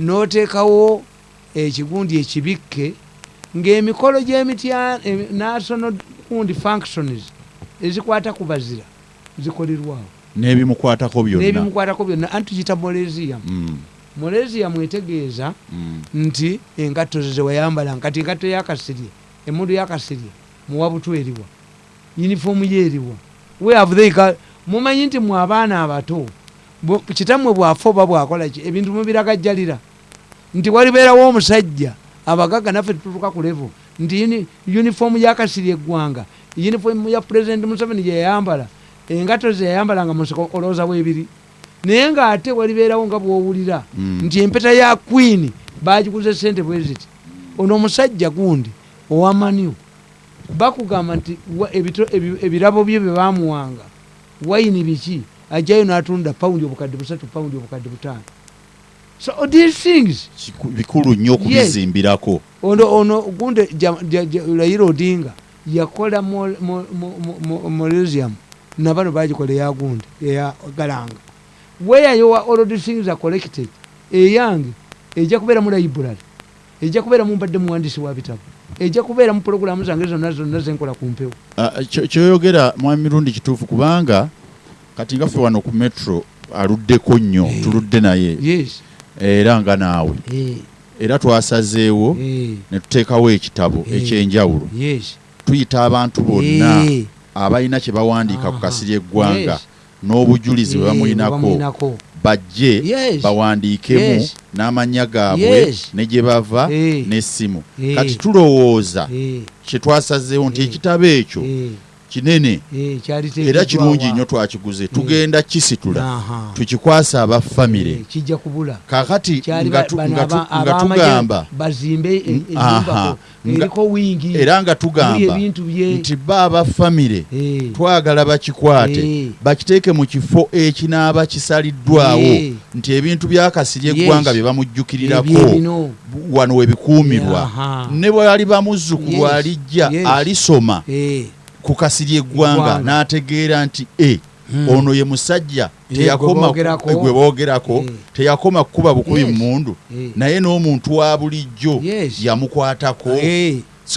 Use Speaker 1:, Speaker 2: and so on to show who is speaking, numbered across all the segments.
Speaker 1: n'oteekawo ekigundi ekibikke ng'emikolo gy'emitya national gundi functions ezikwata ku bazira zikolerwawo
Speaker 2: n'ebimukwatako byonna.
Speaker 1: N'ebimukwatako byonna. Anti tuyita molesium
Speaker 2: Mm,
Speaker 1: molesium etegeeza
Speaker 2: mm.
Speaker 1: nti engatto ze zewayambala kati engatto yakasirye emundu yakasirye muwa butweriwa yunifoomu yeeriwa weavutheika mumanyi nti mwe abaana abato kitammwe bwafa oba bwakolaki ebintu mubiragajjalira nti walibeerawo omusajja abagaga naffe tutuuka ku levo nti yuni- yunifoomu yakasirye eggwanga yunifoomu ya pulezidenti museveni gyeyayambala engatto ze yayambalanga munsiko olowooza bwebiri. Naye ng'ate walibeerawo nga bwowulira
Speaker 2: Mm.
Speaker 1: nti empeta ya queen bagikuza sente bweziti ono omusajja gundi owamaniu bakugamba nti ebirabo bye bye bamuwanga wayini biki? Ajjayo n'atunda pawundi obukadde busatu pawundi obukadde butaano so all these things.
Speaker 2: Bikulu nnyo okubizimbirako
Speaker 1: ono ono gundi layira odinga yakola mo- mo- mo- mo- mo- molesium nabano bagikola eya gundi eya galanga. Weyayowa all these things are collected? Eyange ejja kubeera mu library ejja kubeera mu mbadde muwandisi wa bitabo ejja kubeera mu puroguramu zange zonna zonna zenkola ku mpewo.
Speaker 2: Ah, kyo- kyoyogera mwami mirundi kituufu kubanga kati nga ffe wano ku metro aluddeko nnyo
Speaker 1: Eh.
Speaker 2: tuludde naye.
Speaker 1: Yes
Speaker 2: era nga naawe. Era twasazeewo ne tuteekawo ekitabo ekyenjawulo. Tuyita abantu bonna abalina kye bawandiika ku kasiri eggwanga n'obujulizi bwe bamulinako bajje bawandiikemu n'amannya gaabwe ne gye bava n'essimu. Kati tulowooza kye twasazeewo nti ekitabo ekyo kinene.
Speaker 1: Eh,
Speaker 2: era kirungi nnyo twakiguze. Tugenda kisitula
Speaker 1: Aha.
Speaker 2: tukikwase abafamire
Speaker 1: Eh,
Speaker 2: kakati nga
Speaker 1: aba-
Speaker 2: tugamba.
Speaker 1: e-
Speaker 2: Mm,
Speaker 1: wingi.
Speaker 2: era nga tugamba nti ba abafamire
Speaker 1: Eh,
Speaker 2: twagala bakikwate.
Speaker 1: Eh.
Speaker 2: bakiteeke mu kifo ekinaaba kisaliddwawo.
Speaker 1: Eh.
Speaker 2: nti ebintu byakasiri
Speaker 1: Yes.
Speaker 2: eggwanga bye bamujjukirako
Speaker 1: ebyebino
Speaker 2: wano webikuumirwa ne bwali bamuzzukulu alijja alisoma.
Speaker 1: Eh,
Speaker 2: ku kasiri eggwanga n'ategeera nti e
Speaker 1: Hmm.
Speaker 2: ono ye musajja teyakoma
Speaker 1: gwe boogerako.
Speaker 2: boogerako
Speaker 1: Eh.
Speaker 2: teyakoma kukuba bukubi
Speaker 1: Yes.
Speaker 2: mundu
Speaker 1: Eh.
Speaker 2: naye n'omuntu wa bulijjo yamukwatako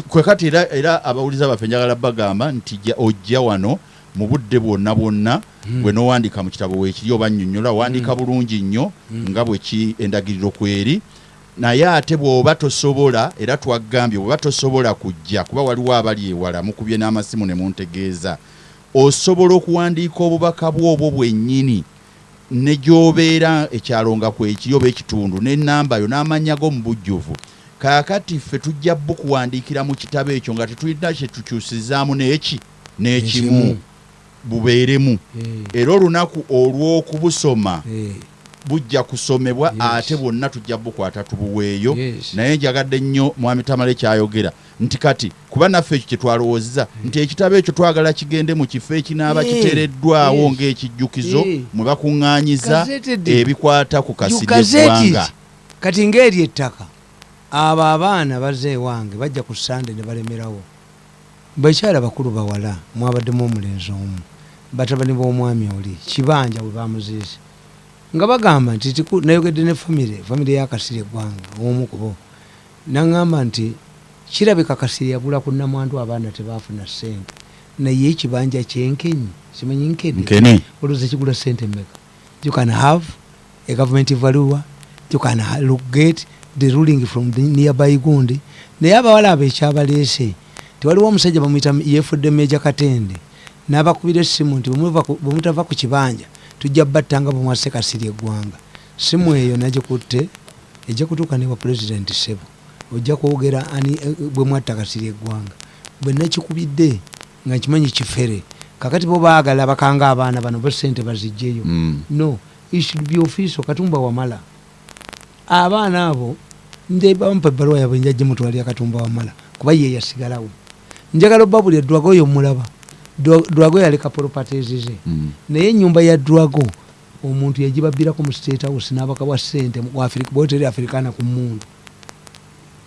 Speaker 2: kwe kati era, abawuliza baffe njagala bagamba nti ja- ojja wano mu budde bwonna bwonna bwe n'owandika mu kitabo weekiri oba nnyonnyola wandika bulungi nnyo nga bwe ki endagiriro kweri naye ate bw'oba tosobola era twagambye bw'oba tosobola kujja kuba waliwo abali ewala mukubye n'amasimu ne muntegeeza osobola okuwandiika obubaka bwobwo bwennyini ne gy'obeera ekyalo nga kwekiri oba ekitundu n'ennamba yo n'amannya go mu bujjuvu. Kaakati ffe tujja bukuwandiikira mu kitabo ekyo nga tetulina kye tukyusizaamu n'eki n'ekimu
Speaker 1: Ekimu.
Speaker 2: bubeeremu. Era olunaku olw'okubusoma bujja kusomebwa
Speaker 1: Yes.
Speaker 2: ate bwonna tujja bukwata tubuweeyo.
Speaker 1: Yes.
Speaker 2: naye njagadde nnyo mwami tamale kyayogera. Nti kati kuba naffe ekyo kyetwalowoozeza nti ekitabo ekyo twagala kigende mu kifo ekinaaba kiteereddwawo ng'ekijjukizo
Speaker 1: Eh.
Speaker 2: mwe bakuŋŋaanyiza ebikwata ku kasiri
Speaker 1: Gazette
Speaker 2: eggwanga
Speaker 1: it. kati ngaeri ettaka abo abaana bazze ewange bajja ku sande ne balemerawo. Bakyala bakulu bawala mwabaddemu omulenzi omu batabani b'omwami oli kibanja bwe bamuziise nga bagamba nti nayogedde ne famire famire yakasiri eggwanga omu kubo naŋŋamba nti kirabika kasiri yagula ku namwandu abaana tebafuna sente naye ekibanja kyenkenyi simanyi nkene olowooza kigula sente mmeka? You can have a government valua you can get the ruling from the nearby gundi. Naye abawala abo ekyabaleese tewaliwo omusajja bamuyita yefudde meja katende n'abakubira essimu nti bwemuva ku- bwe mutava ku kibanja tujja battanga bwemwasse kasiri eggwanga. Simu eyo nagikutte ejja kutuuka newa pulezidenti sebo. Ojja kwogera ani eh, bwe mwatta kasiri eggwanga. Bwe nakikubidde nga nkimanyi kifere kakati bo baagala bakanga abaana bano bo sente bazijjeyo
Speaker 2: Mm.
Speaker 1: no it should be official katumba wamala. Abaana abo ndebampa ebbaluwa yabwe njajje mutwalira katumba wamala kuba ye yasigalawo. Njagala obabuli edwago oyo mulaba Dwago yaleka properties ze
Speaker 2: Mm.
Speaker 1: naye enyumba ya dwago omuntu yagibabbirako mu state house n'abaka bwa sente bwoteri africana ku mundu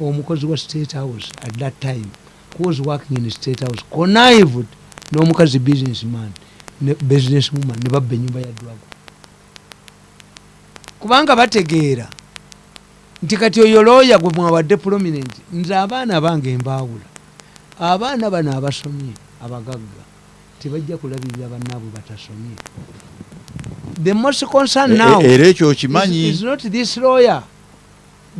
Speaker 1: omukozi wa state house at that time who was working in state house connived n'omukazi businessman ne businesswoman ne babba enyumba ya dwago kubanga bategeera nti kati oyo looya gwe mwawadde prominent nze abaana bange mbaawula abaana bano abasomye abagagga tebajja kulabirira bannaabwe batasomye. The most concern now
Speaker 2: E- e- era ekyo
Speaker 1: is,
Speaker 2: okimanyi?
Speaker 1: is not this lawyer.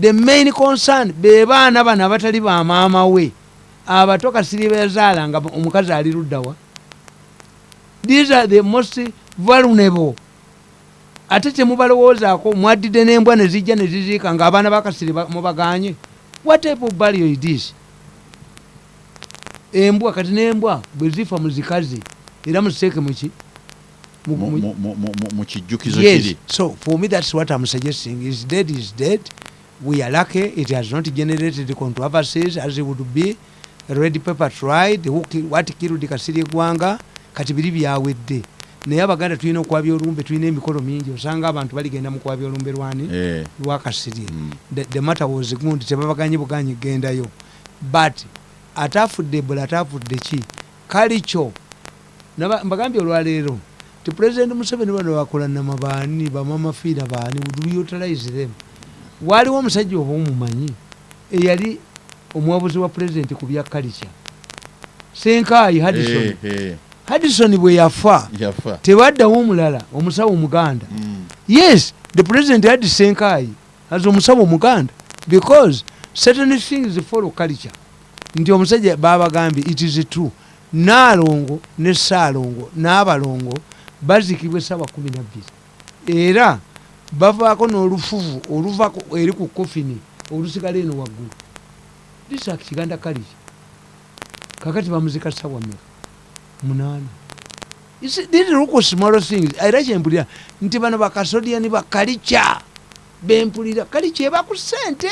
Speaker 1: The main concern be baana bano abatali ba maama we abato kasiri bezaala nga omukazi ali luddawa these are the most vulnerable. Ate temubalowoozaako mwaddidde n'embwa ne zijja ne ziziika ng'abaana bakasiri ba- mubaganye what type of burial is this? Embwa kati n'embwa bwe zifa muzikazi era muziteeke muki Mu-
Speaker 2: Mu-
Speaker 1: mu-
Speaker 2: mu- mu- mu- mu- mu kijjukizo
Speaker 1: yes.
Speaker 2: kiri.
Speaker 1: So for me that's what i'm suggesting. Is dead is dead. We are lucky. It has not generated controversies as it would be. Red paper tried. What killed kasiri gwanga kati biri byawedde naye abaganda tulina okwabya olumbe tulina emikolo mingi. Osanga abantu baligenda mu kwabya olumbe lwani
Speaker 2: Eh,
Speaker 1: lwakasirye
Speaker 2: mm.
Speaker 1: the, matter was gundi tebabaganye buganyi gendayo. But atafudde ebola atafudde ki? Kali kyo Naba- mbagambye olwaleero ti president museveni bano bakola namabaani bamamafiina baani utilize them? Waaliwo omusajja oba omumanyi eyali omwabuzi wa president ku bya kalica senkaayi hadison
Speaker 2: Eh, eh,
Speaker 1: hadison bwe yafa tebaddawo omulala omusawo omuganda.
Speaker 2: Mm.
Speaker 1: yes the president had senkai as omusawo omuganda because certain things follow culture. Nti omusajja babagambye it is true naalongo ne saalongo n'abalongo bazikibwa esaawa kumi nabbiri era bavaako n'olufuvu oluvako eri ku kofini olusigala eno waggulu. District kiganda kaliki kakati bamuzika sawa mmeka munaana era kyempulira nti bano bakasodiani bakalica bempulira kalica eba ku sente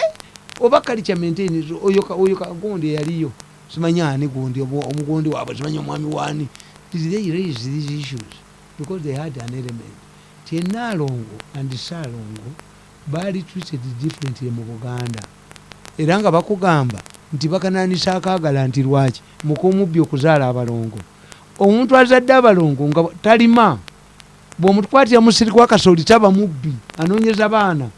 Speaker 1: oba kalica maintain oyo ka- oyo kagundi eyaliyo simanyi ani gundi omugundi waabwe simanyi omwami Did they raise these issues because they had an element. Ti enaalongo and saalongo baali treated differently mu buganda. Era nga bakugamba nti bakananisa akaagala nti lwaki? Mukumubbi okuzaala abalongo. Omuntu azadde abalongo nga talima. Bw'omutukwatira musiri gwa kasooli taba mubbi anoonyeza baana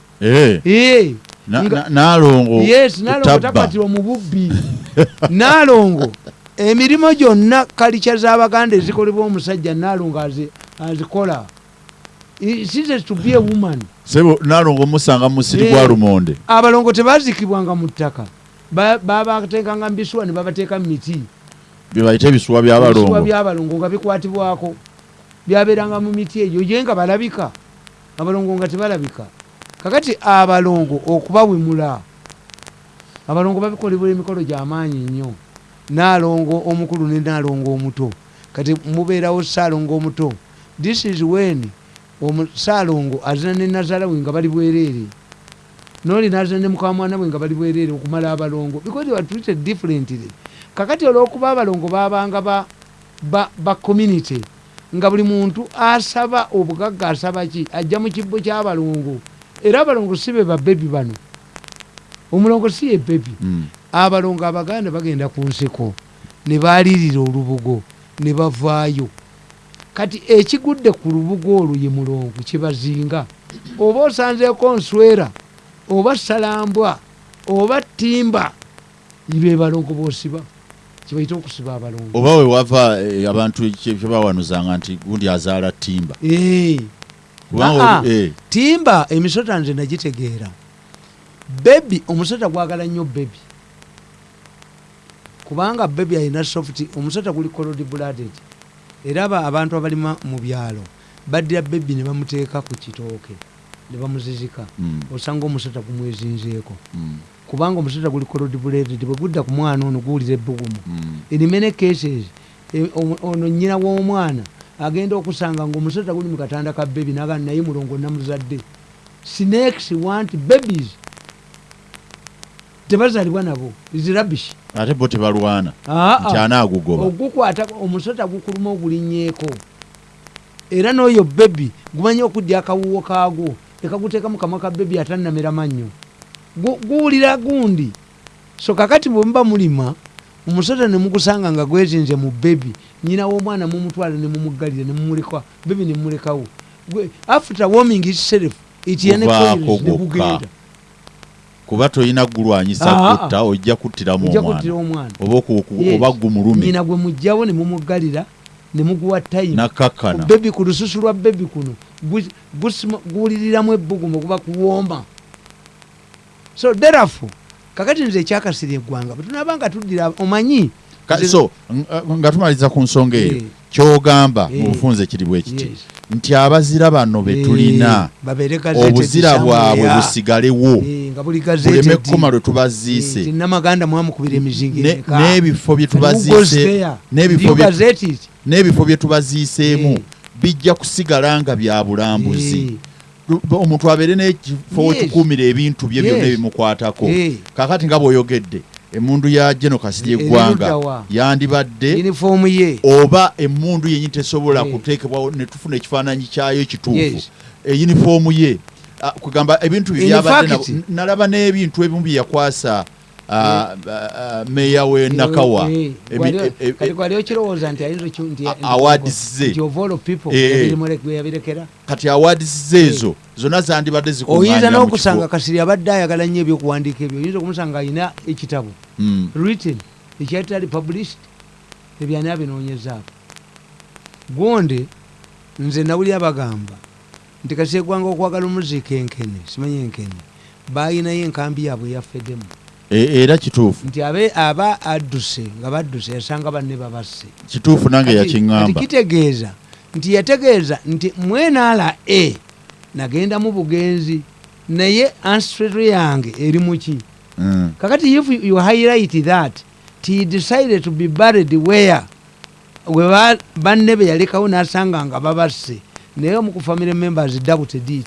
Speaker 2: Naalongo
Speaker 1: yes naalongo
Speaker 2: tabba.
Speaker 1: takwatirwa mu bubbi naalongo. Emirimu gyonna kalica z'abaganda ezikolebwa omusajja naalongo azi- azikola. Size to be a woman.
Speaker 2: Sebo naalongo musanga mu musiri gwa lumonde.
Speaker 1: Abalongo tebazikibwanga mu ttaka. Ba- babateekanga mu bisuwa ne babateeka mu miti.
Speaker 2: Byebayita ebisuwa byabalongo
Speaker 1: byabalongo nga bikwatibwako. Byabeeranga mu miti egyo ye nga balabika. Abalongo nga tebalabika kakati abalongo okubawemula abalongo babikolebwa emikolo gyamaanyi nnyo. Naalongo omukulu ne naalongo omuto. Kati mubeerawo saalongo omuto. This is when omu- saalongo azina ne nazala we nga bali bwereere. Noli nazina ne mukamwana we nga bali bwereere okumala abalongo. Because they were treated differently. Kakati olwokuba abalongo babanga ba, ba, ba community nga buli muntu asaba obugagga asaba ki? Ajja mu kibbo ky'abalongo era abalongo si be babebi bano. Omulongo si ye bebi
Speaker 2: Mm.
Speaker 1: abalongo abaganda bagenda ku nsiko ne baalirira olubugo ne bavaayo. Kati ekigudde ku lubugo olwo ye mulongo kyebazinga oba osanzeeko nswera oba salambwa oba ttimba be balongo boosiba kibaita okusiba abalongo.
Speaker 2: Oba we wava eh, abantu kye kye bawanuzanga nti gundi azaala timba
Speaker 1: timba emisota nze nagitegeera. Bebi omusota gwagala nnyo bebi kubanga bebi alina soft omusota guli colod blooded. Era aba abantu abalima mu byalo baddira bebi ne bamuteeka ku kitooke ne bamuzizika.
Speaker 2: Mm,
Speaker 1: osanga omusota gumwezinzeeko.
Speaker 2: Mm,
Speaker 1: kubanga omusota guli colod blooded bwe gudda ku mwana ono guwulira ebbugumu.
Speaker 2: Mm.
Speaker 1: in many cases e- ono nyina w'omwana agenda okusanga ngaomusota guli mu katanda ka bebi naga naye mulongo namuzadde. Snakes want babies. Tebazalibwa nabo. Is rubbish?
Speaker 2: Ate bo tebalwana.
Speaker 1: Ah, ah.
Speaker 2: anaagugoba.
Speaker 1: Ogukwata omusota gukuluma ogulinyeeko. Era n'oyo bebi gumanyi okudya akawuwo kaagwo. Ekaguteeka mu kamwa ka bebi atannamera mannyo. Gu- guwulira gundi. So kakati bwe muba mulima omusota ne mugusanga nga gwezinze mu bebi nyina w'omwana mumutwala ne mumuggalira ne mumuleka bebi ne mumulekawo. Gwe- after warming itself it
Speaker 2: Guvaako
Speaker 1: ne
Speaker 2: gwokka.
Speaker 1: gugenda
Speaker 2: kuba tolina gulwanyisa kutta ojja kuttiramu omwana. oba gumulumi
Speaker 1: nyina gwe mugjawo ne mumugalira ne muguwa tayimu
Speaker 2: nakakkana.
Speaker 1: Bebi ku lususu lwa bebi kuno guwuliriramu ebbugumu kuba kuwomba. So therefore kakati nze ekyakasira eggwanga bwetunaba nga tuddira omanyi?
Speaker 2: So nga- nga tumaliriza ku nsonga eyo
Speaker 1: Eh.
Speaker 2: kyogamba
Speaker 1: Eh.
Speaker 2: mu bufunze kiri bwe kiti nti abazira bano be tulina
Speaker 1: Eh, gazetted
Speaker 2: obuzira bwabwe busigalewo
Speaker 1: Eh,
Speaker 2: buleme kkoma lwe tubaziise.
Speaker 1: Emeka.
Speaker 2: n'ebifo bye tubaziiseemu
Speaker 1: Eh.
Speaker 2: bijja kusigala nga bya bulambuzi.
Speaker 1: Eh,
Speaker 2: omuntu abeere n'ekifo wekikuumira ebintu bye byonna ebimukwatako. Kakati nga bw'oyogedde emundu ya geno kasiri eggwanga yandibadde oba emundu yenyi tesobola
Speaker 1: Eh.
Speaker 2: kuteekebwawo ne tufuna ekifaananyi kyayo ekituufu eyunifoomu ye. Kugamba ebintu
Speaker 1: In
Speaker 2: byabadde nalaba n'ebintu ebimu bye yakwasa meeya we nakawa
Speaker 1: Eh,
Speaker 2: Ebi-
Speaker 1: gwali-
Speaker 2: e- e-
Speaker 1: kati gwali okirowooza nti ayinza okyu- nti-
Speaker 2: A-
Speaker 1: nti-
Speaker 2: awards ze.
Speaker 1: nti of all people
Speaker 2: Eh, eh. ezo zonna zandibadde
Speaker 1: oyinza n'okusanga kasiri abadde ayagala nnyo ebyokuwandiika ebyo oyinza okumusanga ayina ekitabo
Speaker 2: Mm.
Speaker 1: written ekyatali published ebyani abinoonyezaako gonde nze nawulira bagamba nti kasi eggwanga okwagala omuziika enkene simanyi enkene bayinayo enkambi yaabwe eyafeddemu
Speaker 2: E- era kituufu.
Speaker 1: Nti abe aba adduse nga badduse yasanga banne babasse.
Speaker 2: Kituufu nange yakiŋŋamba.
Speaker 1: kitegeeza nti yategeeza nti mwenaala e nagenda mu bugenzi naye ancestry yange eri muki
Speaker 2: Mm.
Speaker 1: kakati if you highlight that ti decided to be buried where? We ba- banne be yalekawo nasanga nga babasse. Naye omu ku family members doubted it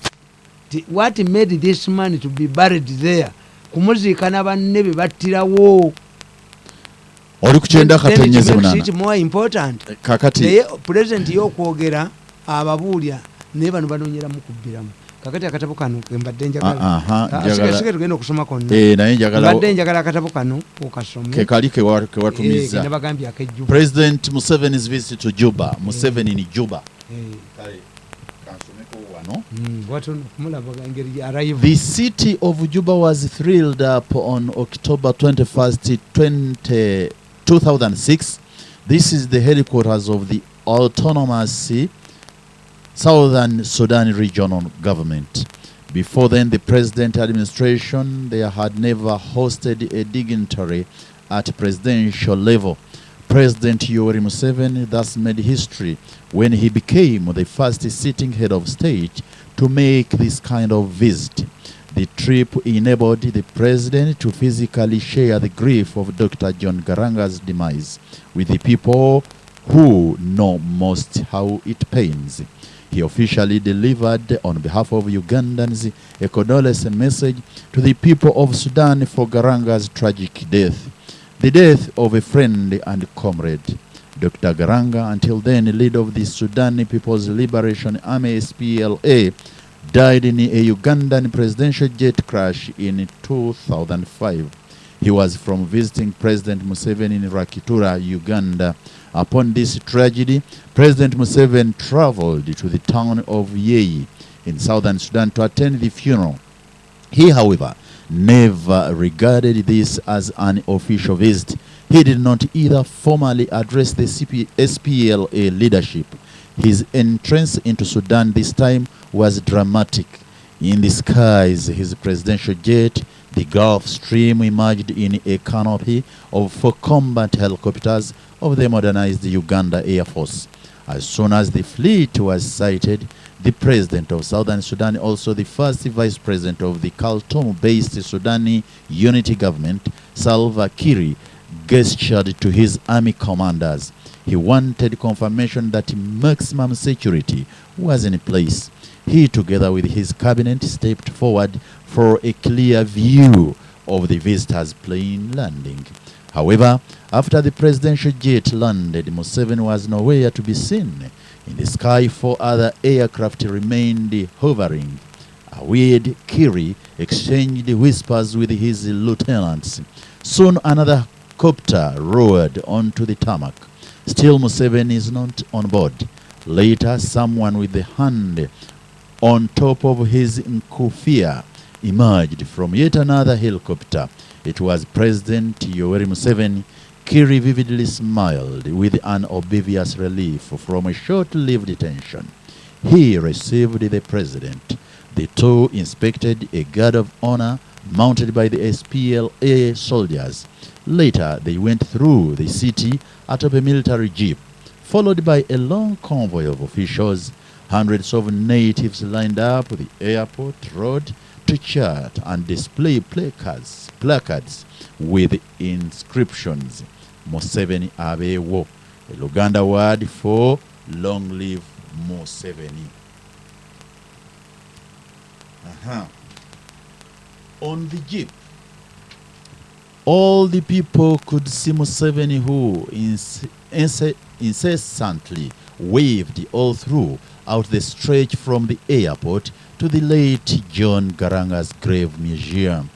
Speaker 1: what made this man to be buried there kumuziika na banne be battirawo.
Speaker 2: Oli ku kyenda
Speaker 1: Then it
Speaker 2: katenyezi
Speaker 1: makes
Speaker 2: munana
Speaker 1: it more important
Speaker 2: kakati
Speaker 1: naye pulezidenti yokwogera ababuulya naye bano banoonyeramu kubbiramu kakati akatabo kano kembadde njagala.
Speaker 2: Ah,
Speaker 1: Ah, tugenda okusoma konna.
Speaker 2: Eh, njagala
Speaker 1: akatabo kano okasome.
Speaker 2: Ke kali ke wa- ke watumiza.
Speaker 1: Nabagambye akejjuba.
Speaker 2: President museveni's visit to juba. Museveni ni juba. Wano
Speaker 1: watono Mm.
Speaker 2: The city of Juba was thrilled up on October 21st, 20, 2006. This is the headquarters of the autonomous Southern Sudan regional government. Before then, the president administration they had never hosted a dignitary at presidential level. President Yoweri Museveni thus made history when he became the first sitting head of state to make this kind of visit. The trip enabled the president to physically share the grief of Dr. John Garanga's demise with the people who know most how it pains. He officially delivered on behalf of Ugandans a condolence message to the people of Sudan for Garanga's tragic death. The death of a friend and comrade. Dr. Garanga, until then leader of the Sudan People's Liberation Army SPLA, died in a Ugandan presidential jet crash in 2005. He was from visiting President Museveni in Rakitura, Uganda. Upon this tragedy, President Museveni traveled to the town of Yei in southern Sudan to attend the funeral. He, however, never regarded this as an official visit. He did not either formally address the CP- SPLA leadership. His entrance into Sudan this time was dramatic. In the skies, his presidential jet, the Gulf Stream, emerged in a canopy of four combat helicopters of the modernized Uganda Air Force. As soon as the fleet was sighted, the president of Southern Sudan, also the first vice president of the Khartoum-based Sudani unity government, Salva Kiir, gestured to his army commanders. He wanted confirmation that maximum security was in place. He, together with his cabinet, stepped forward for a clear view of the visitor's plane landing. However, after the presidential jet landed, Museveni was nowhere to be seen. In the sky, four other aircraft remained hovering. Awed Kiri exchanged whispers with his lieutenants. Soon another copter roared onto the tarmac. Still Museveni is not on board. Later, someone with a hand on top of his nkufia emerged from yet another helicopter. It was President Yoweri Museveni. Kiri vividly smiled with an obvious relief from a short-lived detention. He received the president. The two inspected a guard of honor mounted by the SPLA soldiers. Later, they went through the city atop a military jeep, followed by a long convoy of officials. Hundreds of natives lined up the airport road to chat and display placards, placards with inscriptions. Museveni abeewo, a Luganda word for long live Museveni. Uh-huh. On the jeep, all the people could see Museveni who incessantly waved all through out the stretch from the airport to the late John Garanga's grave museum.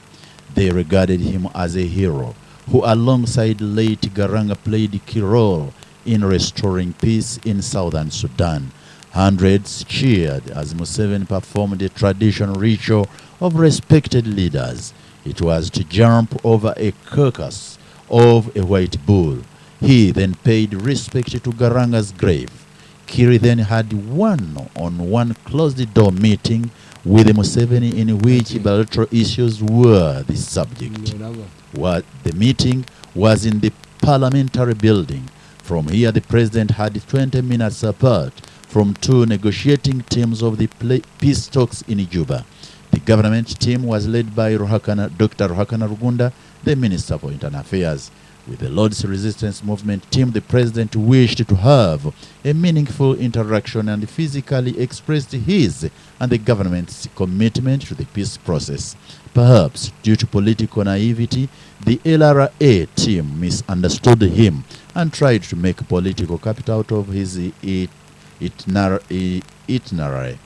Speaker 2: They regarded him as a hero who alongside late Garanga played a key role in restoring peace in southern Sudan. Hundreds cheered as Museveni performed a traditional ritual of respected leaders. It was to jump over a carcass of a white bull. He then paid respect to Garanga's grave. Kiri then had one-on-one closed-door meeting with Museveni in which bilateral issues were the subject What the meeting was in the parliamentary building. From here, the president had 20 minutes apart from two negotiating teams of the peace talks in Juba. The government team was led by Ruhakana, Dr. Ruhakana Rugunda, the Minister for Internal Affairs. With the Lord's Resistance Movement team, the president wished to have a meaningful interaction and physically expressed his and the government's commitment to the peace process. Perhaps due to political naivety, the LRA team misunderstood him and tried to make political capital out of his itinerary.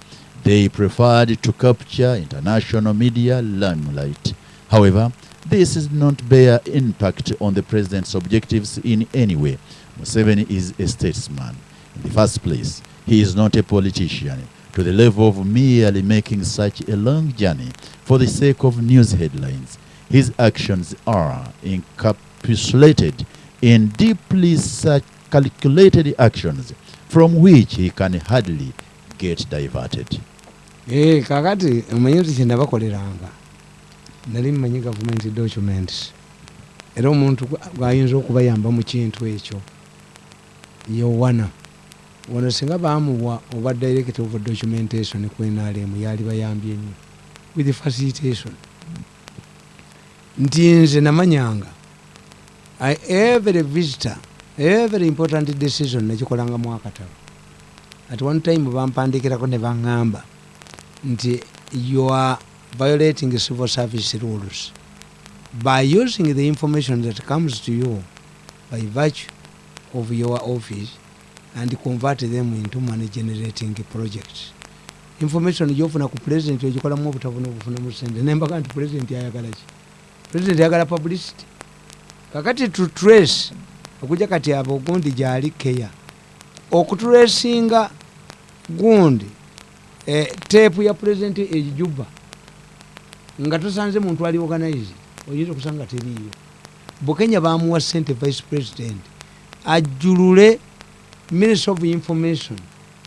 Speaker 2: They preferred to capture international media limelight. However, this does not bear impact on the president's objectives in any way. Museveni is a statesman. In the first place, he is not a politician to the level of merely making such a long journey for the sake of news headlines. His actions are encapsulated in deeply calculated actions from which he can hardly get diverted.
Speaker 1: Eh, kakati omanyi nti kyenabakoleranga nali mmanyi government documents era omuntu gwa- gwayinza okubayamba mu kintu ekyo yowana wano singa bamuwa oba director of documentation ku nrm yali bayambye nnyo. With facilitation. Nti nze namanyanga every visitor every important decision nakikolangamu akatabo. At one time bampandikirako ne baŋŋamba nti you are violating civil service rules. By using the information that comes to you by virtue of your office and convert them into money generating projects. Information gyofuna ku president ogikolamu obutafuna obufunamu sente. Nembaga nti president ayagala ki? President ayagala publicity. Kakati to trace okuja kati abo ogundi gyali keya okutulesinga gundi eh, teepu ya president ejuba nga tosanze muntu ali organize oyinza okusanga teriiyo. Bukenya bamuwa sente vice president ajulule minister of information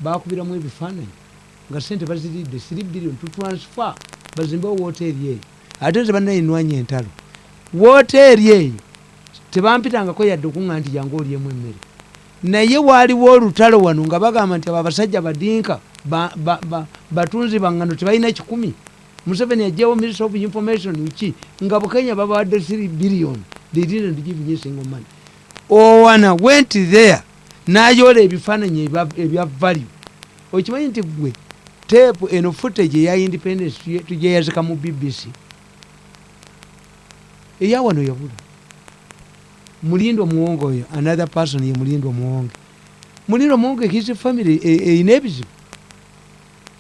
Speaker 1: bakubiramu ebifaananyi nga sente baziridde 3 billion to transfer bazimbewo woteeri eyo ate nze bannayinwanya entalo. Woteeri eyo tebampitangako yadde okuŋŋa nti jangu olyemu emmere. Naye waaliwo olutalo wano nga bagamba nti abo abasajja badinka ba- ba- ba- batunzi baŋŋano tebalina kikumi. Museveni ajjawo minister of information ki nga bukenya babawadde 3 billion they didn't give me single money. Owana went there nayola ebifaananyi ebya- value. Okimanyi nti gwe teepu eno footage eya independence tujeyazika mu bbc eyawano yabula. Mulindwa muwonge oyo another person ye mulindwa muwonge. Mulindwa muwonge his family e- eyina ebizibu.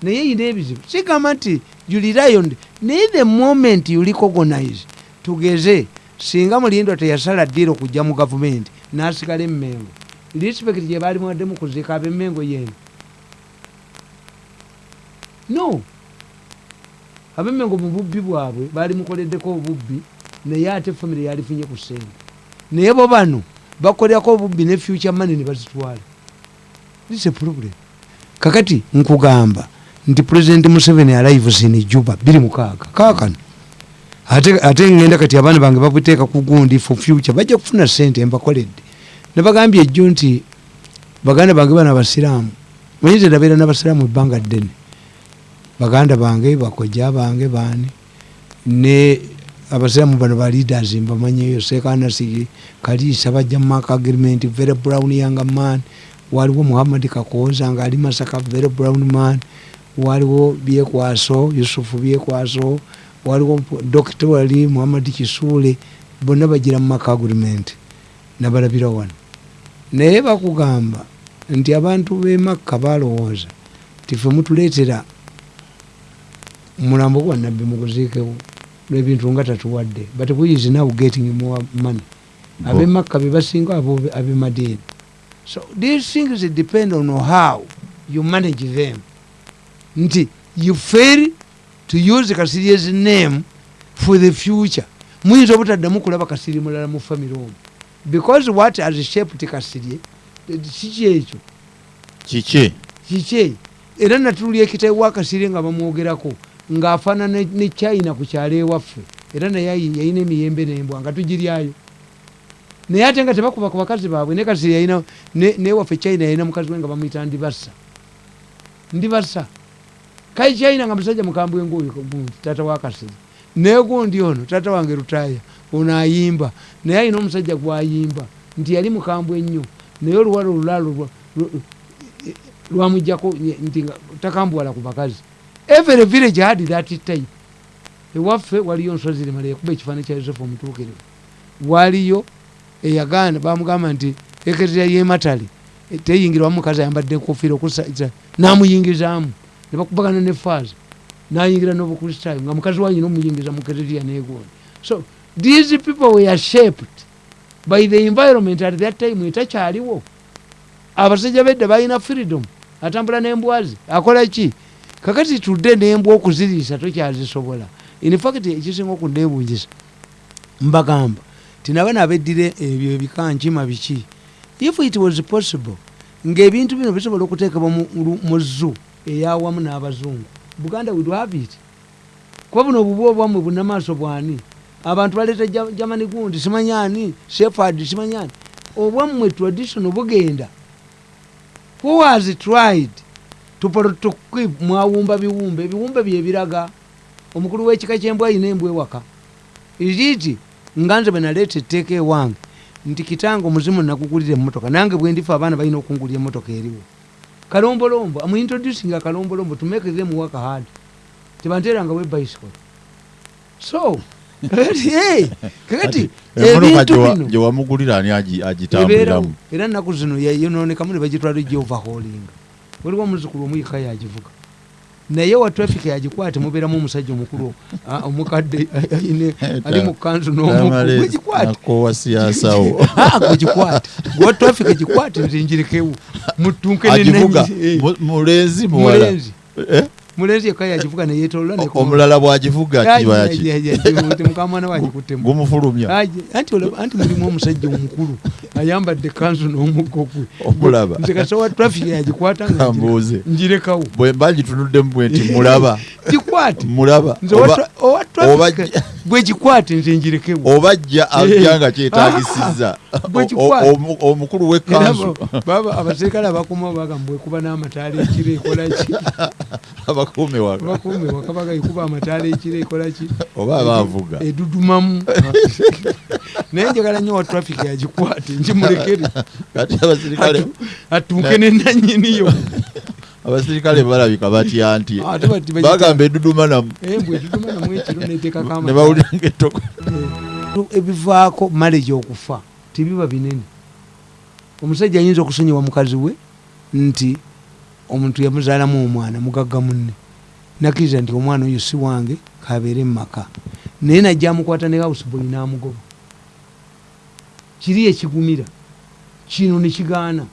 Speaker 1: Naye eyina ebizibu. Sigamba nti julirayond naye the moment you recognize tugeze singa mulindwa teyasala ddiiro okujja mu gavumenti n'asigala emmengo respect gye baali mwaddemu kuziika ab'emmengo yeeno no. Abemengo mu bubbi bwabwe baali mukoleddeko obubbi naye ate famire yalifunye ku sente. Naye bo bano bakolerako obubbi ne future money ne bazitwala. This a problem. Kakati nkugamba nti president museveni alives in juba biri mukaaga kakano ate, ngenda kati abaana bange babuteeka ku gundi for future bajja kufuna sente mbakoledde nebagambye ejjo nti baganda bange bano abasiraamu manyinza ndabeera n'abasiraamu ebbanga ddene. Baganda bange bakojja bange baani. Ne abasiraamu bano ba leaders mbamanyeyo sekanasigi kaliisa bajja mumaka agreement very brown young man waliwo muhammad kakoza nga ali masaka very brown man waliwo byekwaso yusufu byekwaso waliwo dokita wali muhammad kisule bonna bagira mumaka agreement nabalabira wano naye bakugamba nti abantu bemakka balowooza tife mutuleetera mulambo gwa nabbi muguziikewo lwebintu nga tatuwadde. But we is now getting more money? Abemakka bebasinga abemadiini so these things depend on how you manage them. Nti you fail to use kasiri's name for the future. Muyinza obutaddamu kulaba kasiri mulala mu famire omwo because what has shaped kasirye kiki ekyo
Speaker 2: kiki
Speaker 1: kiki era natulya ekitabo wakasiri nga bamwogerako ng'afaanana ne- ne china ku kyalo ewaffe. Era naye ayi- yalina emiyembe nembwa nga tugiryayo. Naye ate nga tebakuba ku bakazi baabwe ne kasiri yalina ne- newaffe china yalina mukazi we nga bamuyita ndibassa ndibassa kai china nga musajja mukambwe nguyu gundi tata wa kasiri naye gundi ono tata wange lutaya ono ayimba naye alina omusajja gwayimba nti yali mukambwe ennyo naye oluwala lu- lwamugjako nye- nti nga takambuwala ku bakazi. Every village had that type. Ewaffe waliyo nsozi limala yakuba ekifaananyi kya yosefu omutuukirivu. Waliyo eyagaana bamugamba nti ekereya yematale e, teyingirwamu mukazi ayambadde enkofiira okusa namuyingizaamu. Nebakubagana ne faaza nayingira n'obukristaayo nga mukazi wanyina omuyingiza mu kereya negondi so these people were shaped by the environment at that time etakyaliwo abasajja bedda balina freedom atambula n'embwazi. Akola ki? Kakati tudde n'embwa okuziriisa tokyazisobola. Infact ekisinga okunneebungisa mbagamba tinaba nabeddire ebyo ebikankima biki? If it was possible ng'ebintu bino bisobola okuteekebwa mu- zu eyawamu n'abazungu. Buganda would have it. Kuba buno obubu obwammwe bunamaaso bwani abantu baleeta germany gundi simanyani shefard simanyani. Obwammwe traditional bugenda who has tried to to keep mwawumba biwumbe? Ebiwumbe byebiraga omukulu w'ekika kyembwa ayina embwa ewaka. Iriiti nga nze bwe naleeta etteeka ewange nti kitange omuzimu nakugulira emmotoka nange bwe ndifa abaana balina okungulira emmotoka eriwo. Kalombolombo amuintroducing akalombolombo to make them work hard. Tebanteerangawo ebicycle so hey, kakati
Speaker 2: emotoka
Speaker 1: ebintu bino.
Speaker 2: wamugulira ani agitambuliramu
Speaker 1: era nnaku zino yayononekamu ne bagitwala gyovaholinga waliwo omuzukulu omuyika yagivuga. Naye wa traffic yagikwate mubeeramu omusajja omukulu ah, omukadde ali mu kanzu
Speaker 2: siyasawo
Speaker 1: gwegikwate gwa traffic gikwate nze njirekewo mutunke
Speaker 2: mulenzi muwala
Speaker 1: mulenzi yekka yagivuga neyetolola
Speaker 2: omulala bwagivuga kiba yaki
Speaker 1: mukamwana wagikuttemu
Speaker 2: gumufulumya.
Speaker 1: Aje, anti mulimu omusajja omukulu ayambadde kanzu n'omuggo gwe
Speaker 2: Omulaba.
Speaker 1: nze kasawa traffic yagikwata
Speaker 2: kambuuze
Speaker 1: njirekawo.
Speaker 2: Bwe mba gitunuddemu bwe nti mulaba.
Speaker 1: Gikwate.
Speaker 2: Mulaba.
Speaker 1: Owa
Speaker 2: Oba-
Speaker 1: tra- owa
Speaker 2: oba
Speaker 1: traffic
Speaker 2: jja-
Speaker 1: bwe gikwate nze njirekewo
Speaker 2: oba ajja ajja nga omu- omukulu w'ekkanzu
Speaker 1: baba abaserikale abakuuma bagamba ekuba n'amataala ekiro ekolaki
Speaker 2: abakuume waka.
Speaker 1: Bakuume wakabaga ekuba amataala ekiro ekolaki
Speaker 2: oba abaavuga
Speaker 1: edudumamu. Naye njagala nnyo wa traffic yagikwate nkimulekere
Speaker 2: kati abasirikale
Speaker 1: Atu- atuuke nenanyiniyo
Speaker 2: abasirikale balabika batya nti
Speaker 1: bagita-
Speaker 2: bagamba eduduma namu
Speaker 1: embwe edudumanamu ekiro neteekako
Speaker 2: ne bawulira ngaetoko
Speaker 1: ebivaako marriage okufa tebiba binene. Omusajja ayinza okusonyiwa mukazi we nti omuntu yamuzaalamu omwana mugagga munne. Nakkiriza nti omwana oyo si wange kabeere mumaka. Naye najja amukwata ne houseboy n'amugoba. Kiri ekigumira? Kino nekigaana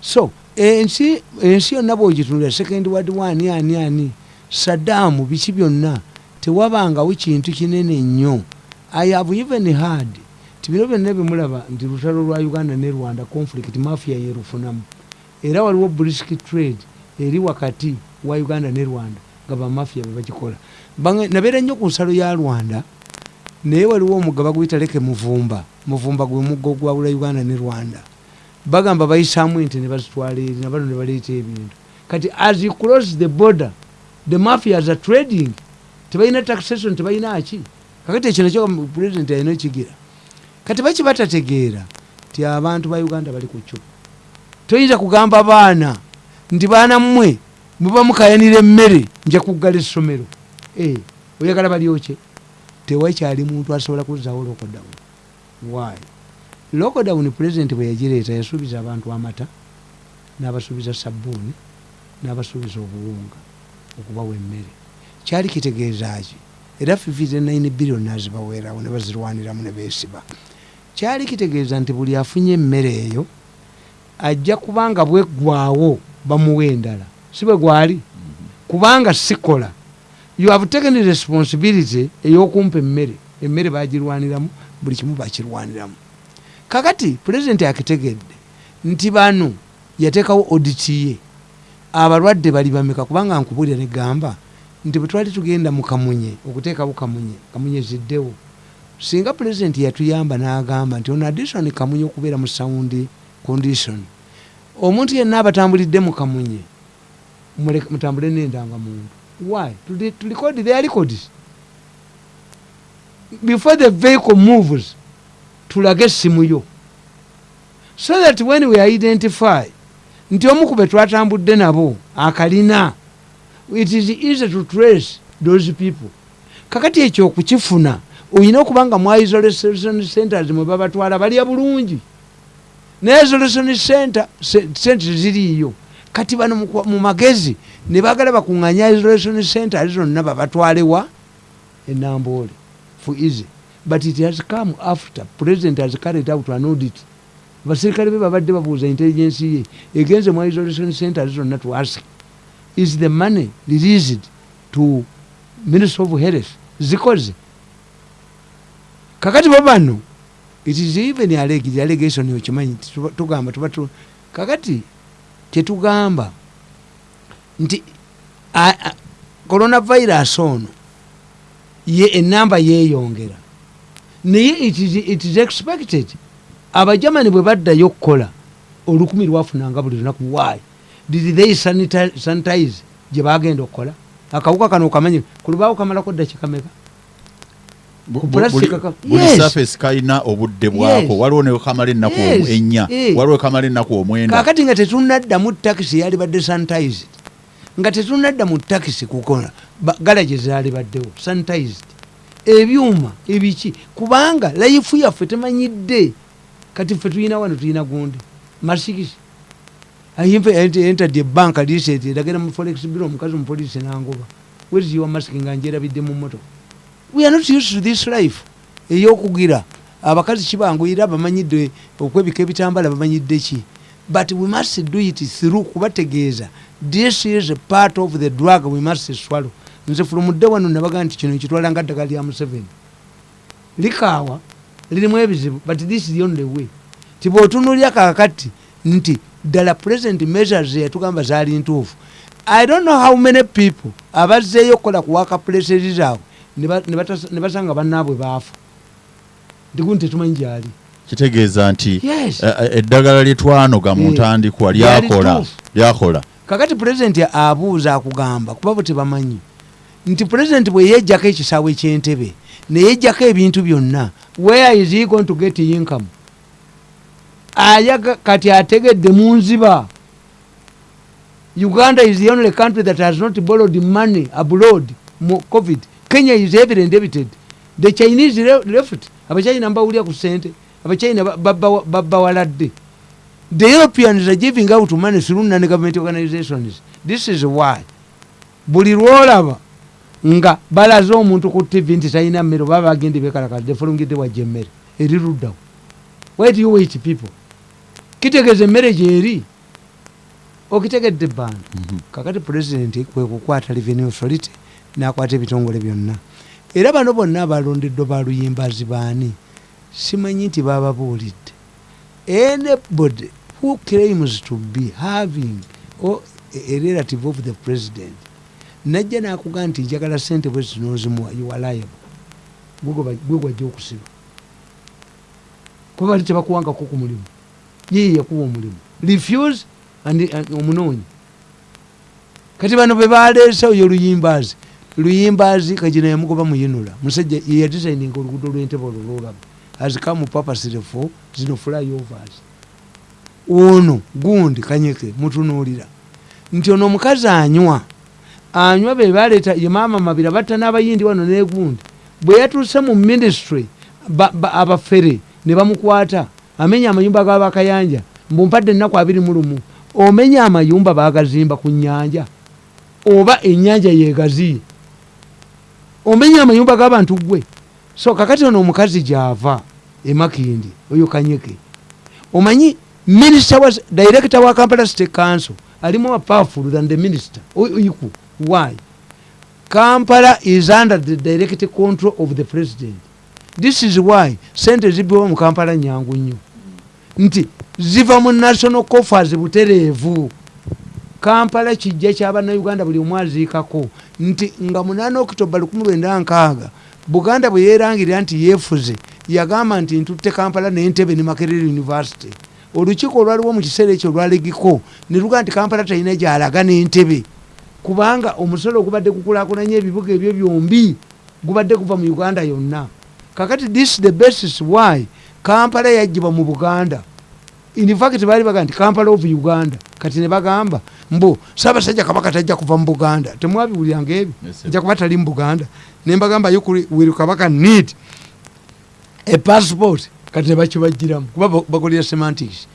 Speaker 1: so ensi ensi yonna bwogitunulira second ward ani ani ani saddaamu biki byonna tewabangawo kintu kinene nnyo. I have even heard ti bino byonna byemulaba nti lutalo lwa uganda ne rwanda conflict mafia yerufunamu era waliwo brisk trade eri wakati wa uganda ne rwanda nga bamafia bebagikola nabeera nnyo ku nsalo ya rwanda naye waliwo omugga baguyita leke muvumba muvumba gwe mugga ogwawula uganda ne rwanda. Bagamba bayisaamu ente ne bazitwala eri nabano ne baleeta ebintu. Kati as you cross the border the mafias are trading. Tebalina taxation tebalina ki? Kakati ekyo nakyo president alina ekigira kati baki batategeera ti abantu ba uganda bali ku kyo toyinza kugamba baana nti baana mmwe muba mukayanira emmere nja kuggala essomero. Eh, oyagala balyokye tewakyali muntu asobola kuzaawo lokodown why? Lokodown president bwe yagireeta yasuubiza abantu amata n'abasuubiza sabbuuni n'abasuubiza obuwunga okubawa emmere. Kyali kitegeeza ki? Era 59 billion nazibaweerawo ne bazirwaniramu ne beesiba. Kyali kitegeeza nti buli afunye emmere eyo ajja kubanga bweggwawo bamuwa endala. Si bwe gwali? Kubanga sikola. You have taken responsibility ey'okumpa emmere. Emmere bagirwaniramu buli kimu bakirwaniramu kakati pulezidenti akitegedde nti bano yateekawo oditi ye. Abalwadde bali bameka? Kubanga nkubulira negamba nti bwe twali tugenda mu kamunye okuteekawo kamunye kamunye ziddewo singa pulezidenti yatuyamba n'agamba nti ono addition kamunye okubeera mu sound condition. Omuntu yenna abatambulidde mu kamunye muleke- mutambule n'endangamuntu why? To, record their records before the vehicle moves tulage essimu yo. So that when we identify nti omu ku be twatambudde nabo akalina it is easy to trace those people. Kakati ekyo okukifuna olina okuba nga mu isolation centers mwe babatwala balya bulungi ne isolation center se- center ziriiyo kati bano mu magezi ne bagala bakuŋŋanya isolation center zonna babatwalewa enamboole for easy. But it has come after president has carried out an audit. Basirikale be babadde babuuza intelligence ye egenze mu isolation center zonna to ask is the money released to ministry of health? Zikoze. Kakati bo bano it is even alleged allegation okimanyi tugamba tuba tu kakati kyetugamba nti coronavirus ono ye enamba yeeyongera naye it is, expected abajamani bwe baddayo okukola olukumi lwafunanga buli lunaku why? Did they sanitize gye bagenda okukola? Akawuka kano okamanye kulubaawo kamalako dakiika
Speaker 2: buli- surface kalina obudde bwako. Waliwo nekamala ennaku ennya
Speaker 1: Eh.
Speaker 2: waliwo ekamala ennaku omwenda.
Speaker 1: Kakati nga tetunadda mu takisi yali badde sanitized. Nga tetunadda mu takisi kukola ba- galagi zaali baddewo sanitized. Ebyuma ebiki kubanga layifu yaffe temanyidde. Kati ffe tulina wano tulina gundi. Masikisi. Entadde ebanka liseti eragera mu forex biro omukazi omupoliisi nangoba. Weziwa masiki nga njerabidde mu moto we are not used to this life. Eyokugira. Abakazi kibanguyira bamanyidde okwebika ebitambala bamanyidde ki? But we must do it through kubategeeza. This is a part of the drug we must swallow. Nze fulumudde wano nabaga nti kino nkitwala nga ddagala lya museveni. Likaawa lirimu ebizibu but this is the only way. Tibwotunulya kakati nti ddala present measures yatugamba zaali ntuufu. I don't know how many people abazzeeyo okukola kuwaka places zaabwe ne basanga bannaabwe baafa ndikundi tetumanyi gyali
Speaker 2: kitegeeza nti eh, eh, eddagala lyetwanoga mu
Speaker 1: Eh.
Speaker 2: ntandikwa lyakola.
Speaker 1: Kakati pulezidenti abuuza akugamba kuba bwe tebamanyi. Nti pulezidenti bwe yejjako ekisaawe ekyentebe neyejjako ebintu byonna where is he going to get income? Ayaga kati ategedde mu nziba. Uganda is the only country that has not borrowed money abroad mu covid kenya is heavily indebted the chinese le- left. Abachina mbawulya ku sente abachina babawaladde the europeans are giving out money through non-government organizations. This is why. Buli lwolaba nga balaze omuntu ku tv nti talina mmere oba bagende bekalakadde fulungidde wajja emmere eri luddawo. Why do you wait people? Kitegeeza emmere gyeri okitegedde ebbanga. Kakati pulezidenti kwekukwata revenue authority nakwata ebitongole byonna. Era bano bonna abalondeddwa baluyimbazi baani? Simanyi nti bababuulidde anybody who claims to be having or a relative of the president najja nakugaa nti njagala sente bwe zinozimuwa yuwaliable gwe gwajja okusiba. Kuba bali tebakuwangako ku mulimu. Yeye yakuwa omulimu. Refuse omunoonyi kati bano bebaleese oyo luyimbazi luyimbazi kagina yamugoba muyinula. Musajja yeyadisigninga oluguudo lwentebe olwo lwolaba azikamu papasire fo zino flyovers ono gundi kanyeke mutunuulira. Nti ono omukazi anywa. Anywa be baleeta ye maama mabira batta n'abayindi wano negundi bwe yatuuse mu ministry ba- ba- abafere ne bamukwata amenya amayumba gabakayanja mbumpadde ennaku abiri mu lumu omenya amayumba bagazimba ku nyanja oba enyanja yegaziye omenya amayumba g'abantu gwe so kakati ono omukazi gyava emakindi oyo kanyeke omanyi minister wa director wa kampala state council ali more powerful than the minister O- equal why? Kampala is under the direct control of the president. This is why sente zibiwa mu kampala nyangu nnyo. Nti ziva mu national coffers butereevu kampala kijja kyabannayuganda buli omu aziikako. Nti nga munana okitoba 19 buganda bwe yerangirira nti yeefuze yagamba nti ntutte kampala nentebe ne makerere university. Olukiiko olwaliwo mu kiseera ekyo olwalegiko ne luga nti kampala talina gyalaga n'entebe. Kubanga omusolo gubadde gukulakulanya ebibuga ebyo byombi gubadde guva mu uganda yonna. Kakati this the basis why kampala yagibwa mu buganda infact baali baga nti kampala of uganda. Kati ne bagamba mbu saabasajja kabaka tajja kuva mu buganda. Temwabiwulyanga ebyo nja kuba tali mu buganda. Nembagamba will kabaka need a passport? Kati nebakibagiramu kuba ba- bakolera semantics.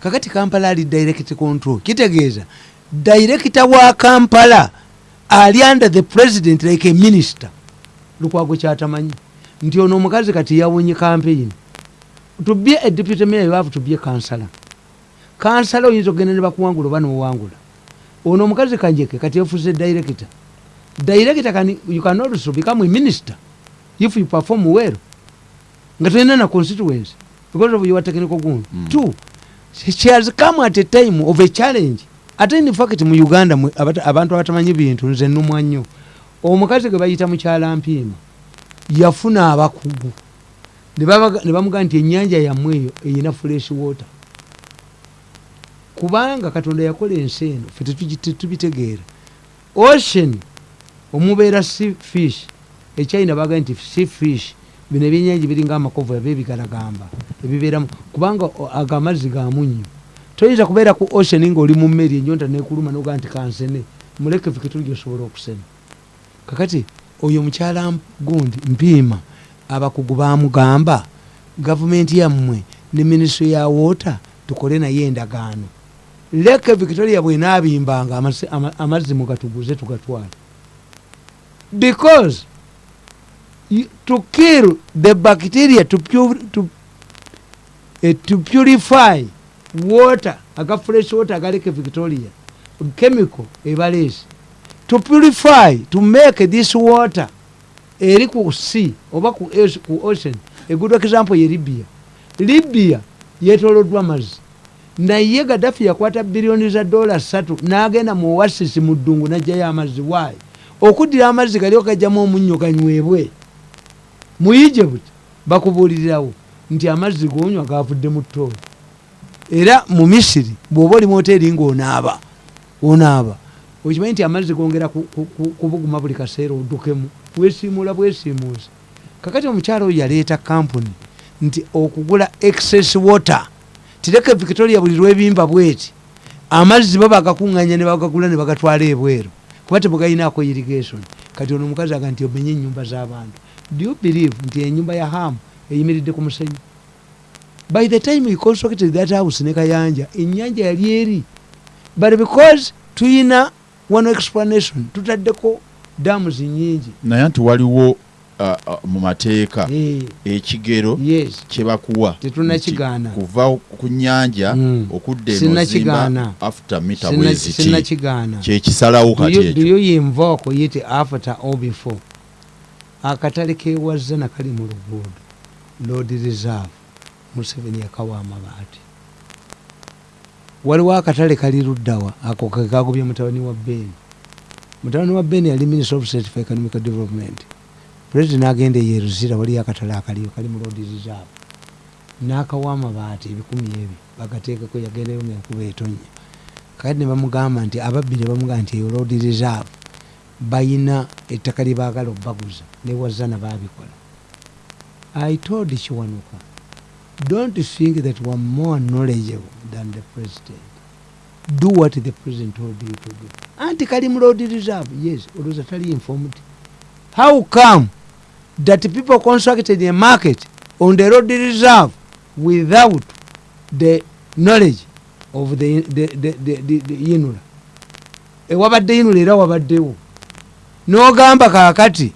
Speaker 1: Kakati kampala ali direct control. Kitegeeza director wa kampala ali under the president like a minister. Lukwago kyatamanyi. Nti ono omukazi kati yawonye campaign to be a deputy mayor you have to be a councillor councillor oyinza okugenda ne bakuwangula oba nowangula ono omukazi kanjeke kati yafuuse director. Director can, you can also become a minister if you perform well. Nga tolina na constituency because of your technical gun
Speaker 2: Mm.
Speaker 1: two she has come at a time of a challenge. Ate in fact mu uganda abantu abatamanyi bintu nze nnumwa nnyo. Omukazi gwe bayita mukyala mpiima yafuna abakugu ne bamugaa nti ennyanja yammwe eyo eyina fresh water. Kubanga katonda yakola ensi eno fe tetubitegeera. Ocean omubeera sea fish. Echina bagaa nti sea fish. Bino ebyenyanji biringa amakovu yabe ebigalagamba ebibeeramu. Kubanga ago amazzi gamunyo toyinza kubeera ku ocean ngaoli mu mmeri enyonta nekuluma nogaa nti kansene muleke victoria osobola okusena kakati oyo mukyala gundi mpiima abakugu bamugamba gavumenti yammwe ne minisitule ya water tukole naye endagaano. Leke victoria bwenaabimbanga amazzi mugatuguze tugatwale. Because to kill the bacteria to, pu- to, eh, to purify water aga fresh water agaleke victoria chemical ebaleesi to purify to make this water eri ku sea oba ku, ku ocean good example ye libya. Libya yetoloddwa mazzi. Naye gadafi yakwata biliyoni za dola satu n'agenda mu oasis mu ddungu najjayo amazzi. Waayi okuddira amazzi gali okajjamu omunnyo ganywebwe mu egypt bakubuulirirawo nti amazzi gonywa gavudde mu ttooyi era mu misiri bw'oba oli mu hoteeri ng'onaaba onaaba okimanyi nti amazzi gongera ku- ku- ku- kubuguma buli kaseera oddukemu bwesiimuula bwesiimuuza kakati omukyala oyo yaleeta kampuni nti okugula excess water tireke victoria buli lwebimba bweti. Amazzi bo bagakuŋŋanya ne bagagula ne bagatwala ebweru. Kuba tebugayinaako irrigation. Kati ono omukazi aga nti omenye ennyumba z'abantu do you believe nti enyumba ya hamu eyimiridde ku musenyu? By the time he constructed that house ne kayanja ennyanja yali eri. But because tuyina one explanation tutaddeko dams nyingi
Speaker 2: naye nti waliwo ah, ah, mu mateeka
Speaker 1: Eh,
Speaker 2: ekigero
Speaker 1: yes.
Speaker 2: kyebakuwa
Speaker 1: Tetunnakigaana.
Speaker 2: nti kuva ku nnyanja
Speaker 1: Mm.
Speaker 2: okudda
Speaker 1: Sinnakigaana.
Speaker 2: ozimba after mita
Speaker 1: Sinna-
Speaker 2: bweziti
Speaker 1: sinnakigaana.
Speaker 2: Kyekisalawo kati
Speaker 1: you- do
Speaker 2: ekyo
Speaker 1: you invoke yite after or before? Akatale kewazza nakali mu luguudo. Lord reserve museveni yakawa amabaati. Waliwo akatale kali luddawa ako kekagobye mutabani wa beni mutabani wa beni yali minister of state for economic development. President agenda eyeruzira waliyo akatale akaliyo kali mu lord reserve. Nakawa amabaati ebikumi ebyo bagateekeko yagendayo ngaenkuba etonnya. Kati ne bamugamba nti ababbi ne bamugamba nti eyo road reserve bayina ettaka lye baagala obbaguza newazana babikola i told kiwanuka don't think that weare more knowledgeable than the president. Do what the president told you to do anti kali mu road reserve? Yes olowooza tali informed how come that people constructed a market on the road reserve without the knowledge of the, the, the, the, the, the inula? Ewabadde inula era wabaddewo. N'ogamba kaakati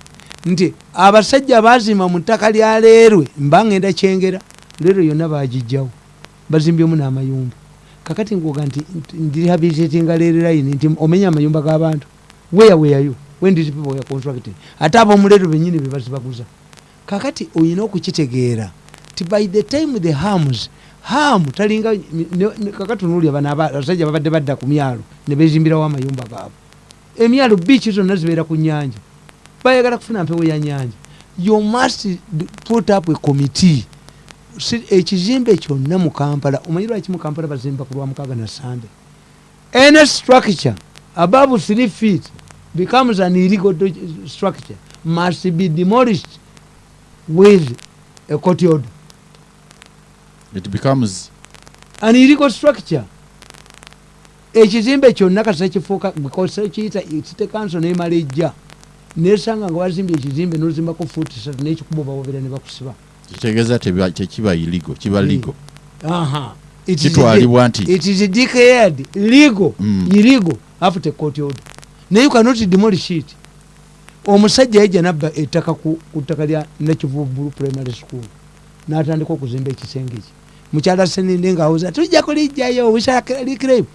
Speaker 1: nti abasajja bazimba mu ttaka lya leerwe mba ngenda kyengera leero yonna bagijjawo bazimbyemu n'amayumba kakati ngoga nti ndirehabilitatinga leero layini nti omenya amayumba g'abantu weya weyayo when these people were constructed? Ate ab'omuleero bennyini be bazibaguza kakati oyina okukitegeera ti by the time the harms hamu talinga onuulya bano aba- abasajja babadde badda ku myalo ne bezimbirawo amayumba gaabwe. Emyalo biiki zonna zibeera ku nyanja bayagala kufuna mpewo ya nyanja you must put up a committee ekizimbe kyonna mu kampala omanyi lwaki mu kampala bazimba ku lwamukaaga na sande? Any structure above three feet becomes an illegal structure must be demolished with a court order
Speaker 2: it becomes
Speaker 1: an illegal structure. Ekizimbe kyonna kasita kifuuka because kiyita city council nemala ejja nesanga nga wazimbye ekizimbe nozimbako fuuti satu nekikuba bawobera ne bakusiba
Speaker 2: kitegeeza tekiba iligo kiba ligo
Speaker 1: is
Speaker 2: kitwalibwa nti
Speaker 1: it is declared legal
Speaker 2: Mm.
Speaker 1: illegal after court order. Naye you cannot demolish it. Omusajja yajja nabba ettaka ku ttaka lya nakivubulu primary school n'atandika okuzimba ekisenge kye mukyala seninde ngaawoza tujja kulijjayo wisalikirebe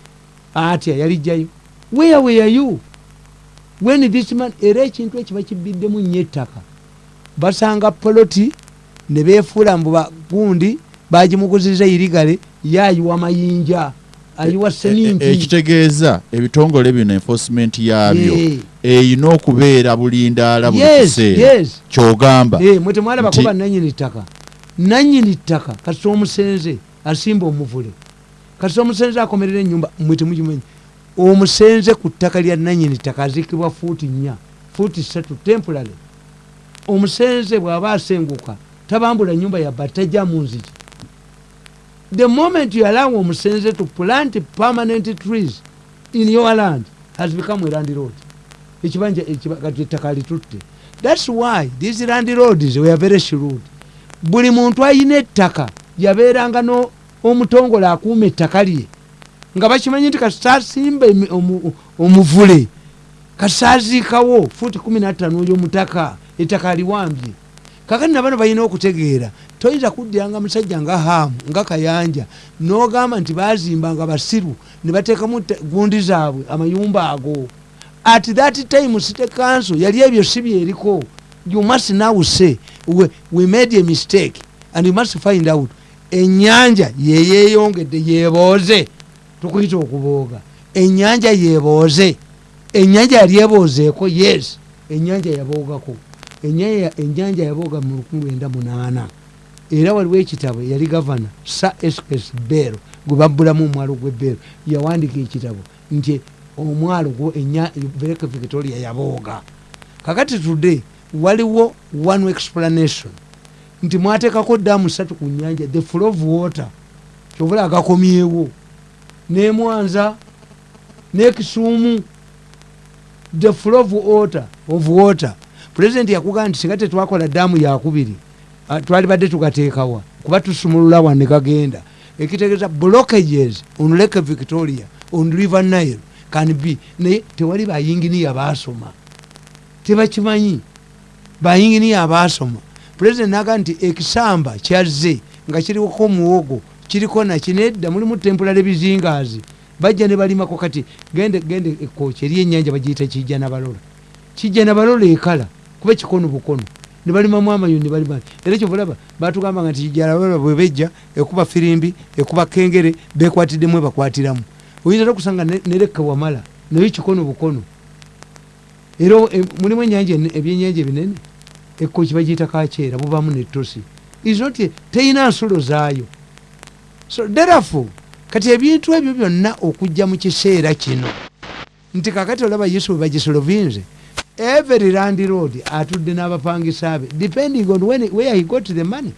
Speaker 1: atya yalijjayo where were you? When this man era ekintu ekiba kibiddemu nnyo ettaka basanga poloti ne beefuula mbu bagundi bagimuguziriza irigale yayiwa mayinja ayiwa
Speaker 2: E- e-
Speaker 1: seminti.
Speaker 2: ekitegeeza ebitongole bino enforcement yabyo eyina okubeera bulindaala buli
Speaker 1: yes,
Speaker 2: kiseera.
Speaker 1: yes.
Speaker 2: kyogamba.
Speaker 1: Eh, mwe temwalabako
Speaker 2: Nti-
Speaker 1: ba nanyini ttaka. Nanyini ttaka. Kasita omusenze asimba omuvule. Kasita omusenze akomerera enyumba mwe temukimanyi omusenze ku ttaka lya nanyini ttaka azikibwa fuuti nnya fuuti satu temporary. Omusenze bw'aba asenguka tabambula nyumba yabba tajja mu nziki the moment you allow omusenze to plant permanent trees in your land has become a land road. Ekibanja ekiba- kati ettaka litutte thats why these land roads were very shrewd. Buli muntu ayina ettaka yabeeranga omutongole akuuma ettaka lye. Nga bakimanyi nti kasita asimba emi- omu- omuvule kasita aziikawo fuuti 15 oyomutaka ettaka aliwambye kakati nabano balina okutegeera. Toyinza kuddiranga musajja nga haamu nga kayanja n'ogamba nti bazimba nga basiru ne bateekamu te- gundi zaabwe amayumba ago. At that time city council yali ebyo si byeriko. You must now say we, made a mistake and you must find out enyanja yeyeyongedde yebooze tukuyita okubooga. Enyanja yebooze enyanja yali eboozeeko yes enyanja yaboogako Enyanja yabooga mu 1908 era waliwo ekitabo yali gavana sa ss bero gwe babbulamu omwalo gw'ebbeero yawandika ekitabo nti omwalo gwo Lake victoria yabooga. Kakati today waliwo one explanation nti mwateekako daamu satu ku nyanja the flow of water kyobula agakomyewo. Nemwanza nekisuumu the flow of water, of water. President yakugamba nti singa tetwakola daamu yakubiri ah, twali badde tugateekawa kuba tusumulula wane gagenda. Ekitegeeza blockages on lake victoria on river nile can be naye tewali bayinginiya basoma tebakimanyi bayinginiya abaasoma pulezidenti naga nti ekisamba kyazze nga kiriko omuwogo kiriko nakinedda mulimu tempulale bizingaazi bajja ne balimako kati gende gende ekooki eri ennyanja bagiyita kijja nabalola kijja nabalola ekala kuba kikono bukono. Ne balimamu amayuni ne balima era ekyo bulaba batugambanga nti kijja nabalola bwe bejja ekuba firimbi ekuba kengere bekwatiddemu ebakwatiramu. Oyinza tokusanga nereka wamala naye kikono bukono. Era e, mulimu enyanja ebyenyanja ebinene? Ekkoki bagiyita kakyera bubamu netosi isnot teyina nsulo zaayo. So therefore kati ebintu ebyo byonna okujja mu kiseera kino. Nti kakati olaba yesu bwe bagisolovinze every land road atudde n'abapangisa be. Depending on when, where he got the money.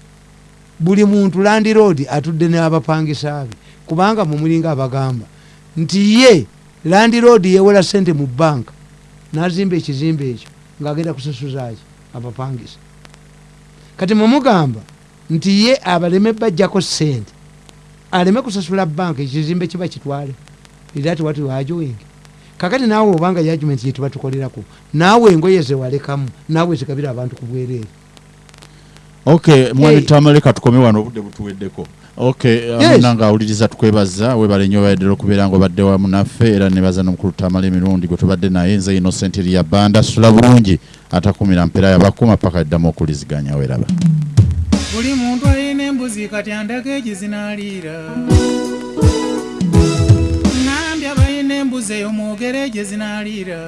Speaker 1: Buli muntu land road atudde n'abapangisa be. Kubanga mumulinga abagamba nti ye land road yewola sente mu banka n'azimba ekizimbe ekyo ng'agenda kusasuzaki abapangisa. Kati mumugamba nti ye abaleme bajjako sente aleme kusasula banka ekizimbe kiba kitwale. Era ati wati wajoingi kakati naawe obanga yajument yetuba tukolerako naawe engoye zewalekamu naawe zigabira abantu ku bwereere
Speaker 2: okay mwami tamaleka tukome wano obudde butuweddeko. Okay
Speaker 1: Yes.
Speaker 2: amuna nga awuliriza tukwebaza webale nnyo bayaddera okubeera nga obadde wamu naffe era nebaza n'omukulu tamala emirundi gwe tubadde naye nze innocent ya banda sula bulungi atakumira mpera yabakuma paka eddamu okuliziganya weraba
Speaker 3: buli muntu alina embuzi kati andaga egyezinaliira naguzeyo mugerageze intarira